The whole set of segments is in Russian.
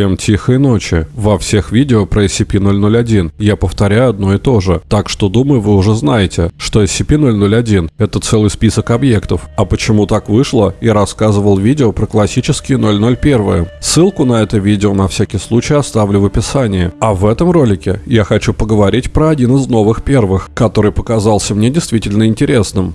Всем тихой ночи. Во всех видео про SCP-001 я повторяю одно и то же, так что думаю вы уже знаете, что SCP-001 это целый список объектов. А почему так вышло, я рассказывал видео про классические 001. Ссылку на это видео на всякий случай оставлю в описании. А в этом ролике я хочу поговорить про один из новых первых, который показался мне действительно интересным.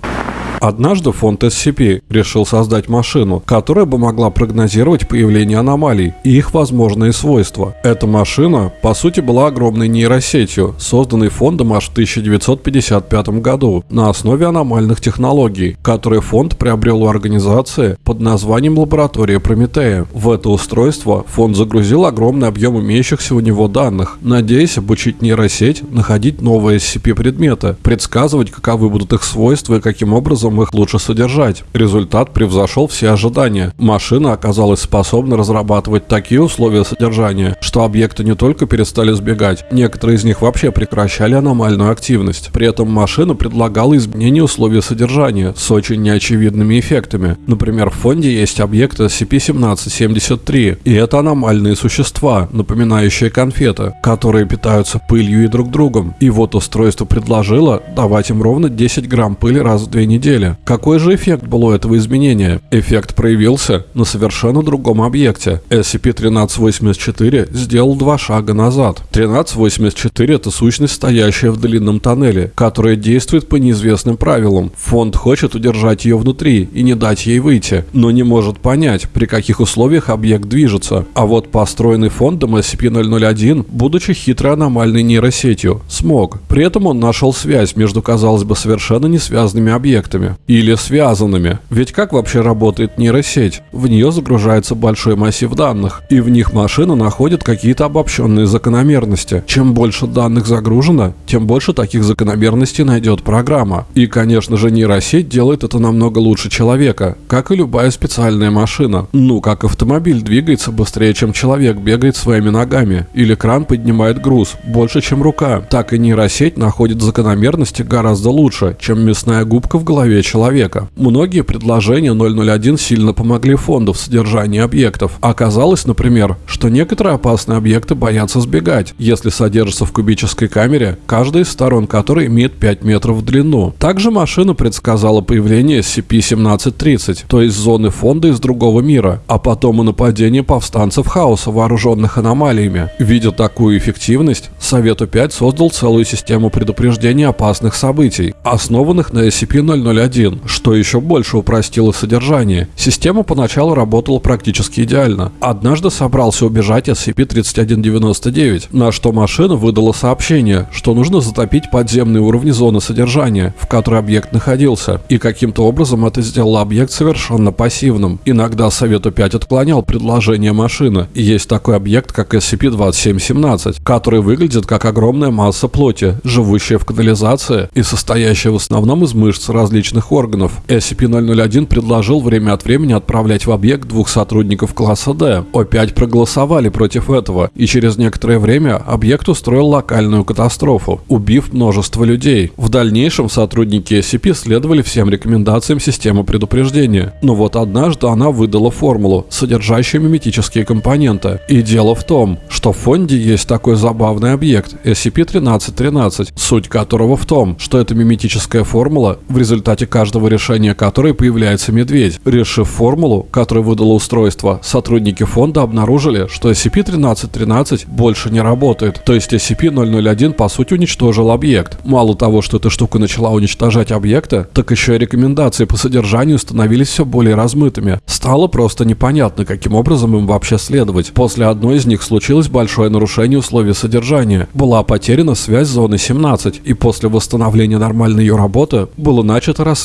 Однажды фонд SCP решил создать машину, которая бы могла прогнозировать появление аномалий и их возможные свойства. Эта машина, по сути, была огромной нейросетью, созданной фондом аж в 1955 году на основе аномальных технологий, которые фонд приобрел у организации под названием Лаборатория Прометея. В это устройство фонд загрузил огромный объем имеющихся у него данных, надеясь обучить нейросеть находить новые SCP-предметы, предсказывать, каковы будут их свойства и каким образом образом их лучше содержать. Результат превзошел все ожидания. Машина оказалась способна разрабатывать такие условия содержания, что объекты не только перестали сбегать, некоторые из них вообще прекращали аномальную активность. При этом машина предлагала изменение условий содержания с очень неочевидными эффектами. Например, в фонде есть объекты SCP-1773, и это аномальные существа, напоминающие конфеты, которые питаются пылью и друг другом. И вот устройство предложило давать им ровно 10 грамм пыли раз в две недели недели. Какой же эффект был у этого изменения? Эффект проявился на совершенно другом объекте. SCP-1384 сделал два шага назад. 1384 это сущность, стоящая в длинном тоннеле, которая действует по неизвестным правилам. Фонд хочет удержать ее внутри и не дать ей выйти, но не может понять, при каких условиях объект движется. А вот построенный фондом SCP-001, будучи хитрой аномальной нейросетью, смог. При этом он нашел связь между, казалось бы, совершенно не связанными объектами связанными или связанными. Ведь как вообще работает нейросеть? В нее загружается большой массив данных, и в них машина находит какие-то обобщенные закономерности. Чем больше данных загружено, тем больше таких закономерностей найдет программа. И, конечно же, нейросеть делает это намного лучше человека, как и любая специальная машина. Ну, как автомобиль двигается быстрее, чем человек бегает своими ногами, или кран поднимает груз больше, чем рука, так и нейросеть находит закономерности гораздо лучше, чем мясная губка в голове здоровья человека. Многие предложения 001 сильно помогли фонду в содержании объектов. Оказалось, например, что некоторые опасные объекты боятся сбегать, если содержатся в кубической камере, каждая из сторон которой имеет 5 метров в длину. Также машина предсказала появление SCP-1730, то есть зоны фонда из другого мира, а потом и нападение повстанцев хаоса, вооруженных аномалиями. Видя такую эффективность, Совету 5 создал целую систему предупреждения опасных событий, основанных на SCP-001 1, что еще больше упростило содержание. Система поначалу работала практически идеально. Однажды собрался убежать SCP-3199, на что машина выдала сообщение, что нужно затопить подземные уровни зоны содержания, в которой объект находился, и каким-то образом это сделало объект совершенно пассивным. Иногда Совету 5 отклонял предложение машины, есть такой объект, как SCP-2717, который выглядит как огромная масса плоти, живущая в канализации и состоящая в основном из мышц различных различных органов. SCP-001 предложил время от времени отправлять в объект двух сотрудников класса D. О5 проголосовали против этого, и через некоторое время объект устроил локальную катастрофу, убив множество людей. В дальнейшем сотрудники SCP следовали всем рекомендациям системы предупреждения. Но вот однажды она выдала формулу, содержащую миметические компоненты. И дело в том, что в фонде есть такой забавный объект SCP-1313, суть которого в том, что эта миметическая формула в результате результате каждого решения которой появляется медведь. Решив формулу, которую выдало устройство, сотрудники фонда обнаружили, что SCP-1313 больше не работает, то есть SCP-001 по сути уничтожил объект. Мало того, что эта штука начала уничтожать объекты, так еще и рекомендации по содержанию становились все более размытыми. Стало просто непонятно, каким образом им вообще следовать. После одной из них случилось большое нарушение условий содержания. Была потеряна связь с зоной 17, и после восстановления нормальной ее работы было начато расследование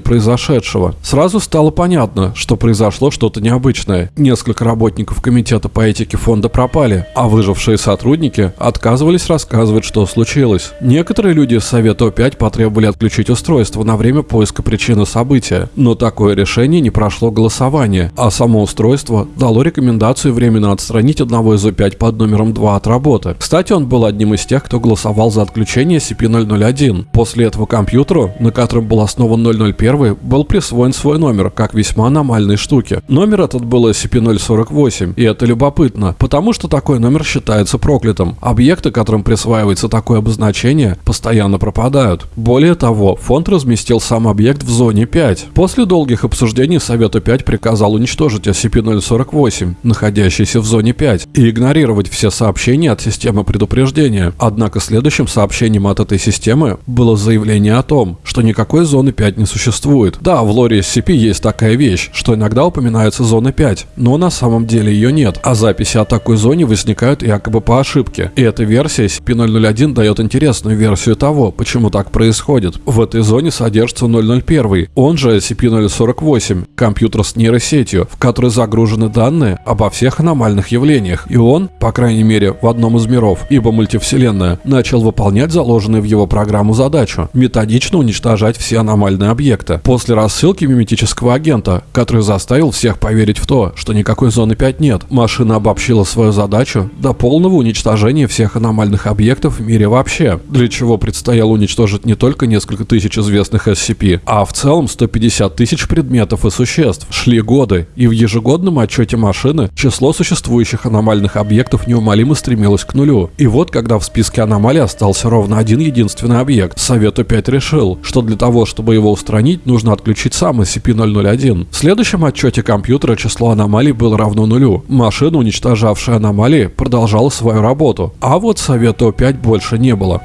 произошедшего. Сразу стало понятно, что произошло что-то необычное. Несколько работников комитета по этике фонда пропали, а выжившие сотрудники отказывались рассказывать, что случилось. Некоторые люди из Совета О5 потребовали отключить устройство на время поиска причины события, но такое решение не прошло голосование, а само устройство дало рекомендацию временно отстранить одного из О5 под номером 2 от работы. Кстати, он был одним из тех, кто голосовал за отключение SCP-001. После этого компьютеру, на котором был основан снова 001 был присвоен свой номер, как весьма аномальной штуки. Номер этот был SCP-048, и это любопытно, потому что такой номер считается проклятым. Объекты, которым присваивается такое обозначение, постоянно пропадают. Более того, фонд разместил сам объект в зоне 5. После долгих обсуждений Совета 5 приказал уничтожить SCP-048, находящийся в зоне 5, и игнорировать все сообщения от системы предупреждения. Однако следующим сообщением от этой системы было заявление о том, что никакой зоны 5 не существует. Да, в лоре SCP есть такая вещь, что иногда упоминается зона 5, но на самом деле ее нет, а записи о такой зоне возникают якобы по ошибке. И эта версия SCP-001 дает интересную версию того, почему так происходит. В этой зоне содержится 001, он же SCP-048, компьютер с нейросетью, в который загружены данные обо всех аномальных явлениях, и он, по крайней мере, в одном из миров, ибо мультивселенная, начал выполнять заложенную в его программу задачу – методично уничтожать все аномальные объекты. После рассылки миметического агента, который заставил всех поверить в то, что никакой зоны 5 нет, машина обобщила свою задачу до полного уничтожения всех аномальных объектов в мире вообще, для чего предстояло уничтожить не только несколько тысяч известных SCP, а в целом 150 тысяч предметов и существ. Шли годы, и в ежегодном отчете машины число существующих аномальных объектов неумолимо стремилось к нулю. И вот, когда в списке аномалий остался ровно один единственный объект, Совет опять решил, что для того, чтобы его устранить, нужно отключить сам SCP-001. В следующем отчете компьютера число аномалий было равно нулю. Машина, уничтожавшая аномалии, продолжала свою работу. А вот Совета О5 больше не было.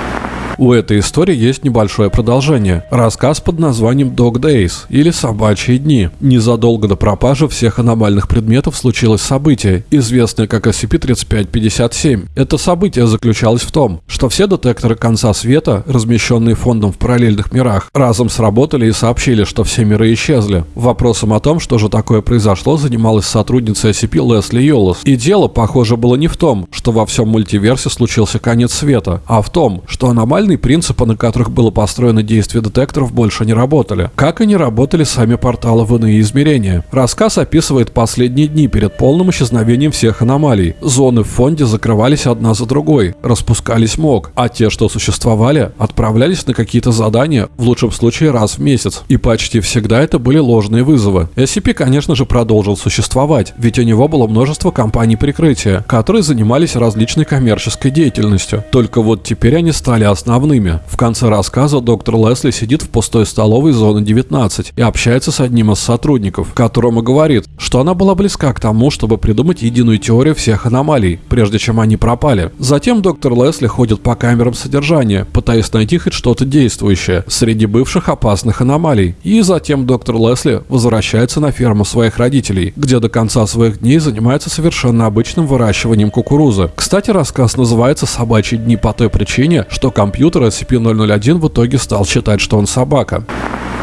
У этой истории есть небольшое продолжение. Рассказ под названием Dog Days или Собачьи дни. Незадолго до пропажи всех аномальных предметов случилось событие, известное как SCP-3557. Это событие заключалось в том, что все детекторы конца света, размещенные фондом в параллельных мирах, разом сработали и сообщили, что все миры исчезли. Вопросом о том, что же такое произошло, занималась сотрудница SCP Лесли Йолос. И дело, похоже, было не в том, что во всем мультиверсе случился конец света, а в том, что аномальные Формальные принципы, на которых было построено действие детекторов, больше не работали. Как и не работали сами порталы в иные измерения. Рассказ описывает последние дни перед полным исчезновением всех аномалий. Зоны в фонде закрывались одна за другой, распускались мог, а те, что существовали, отправлялись на какие-то задания, в лучшем случае раз в месяц. И почти всегда это были ложные вызовы. SCP, конечно же, продолжил существовать, ведь у него было множество компаний прикрытия, которые занимались различной коммерческой деятельностью. Только вот теперь они стали основными основными. В конце рассказа доктор Лесли сидит в пустой столовой зоны 19 и общается с одним из сотрудников, которому говорит, что она была близка к тому, чтобы придумать единую теорию всех аномалий, прежде чем они пропали. Затем доктор Лесли ходит по камерам содержания, пытаясь найти хоть что-то действующее среди бывших опасных аномалий. И затем доктор Лесли возвращается на ферму своих родителей, где до конца своих дней занимается совершенно обычным выращиванием кукурузы. Кстати, рассказ называется «Собачьи дни» по той причине, что компьютер компьютера SCP-001 в итоге стал считать, что он собака.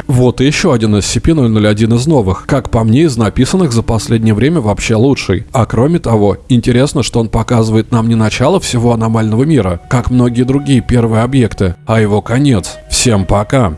Вот и еще один SCP-001 из новых, как по мне, из написанных за последнее время вообще лучший. А кроме того, интересно, что он показывает нам не начало всего аномального мира, как многие другие первые объекты, а его конец. Всем пока!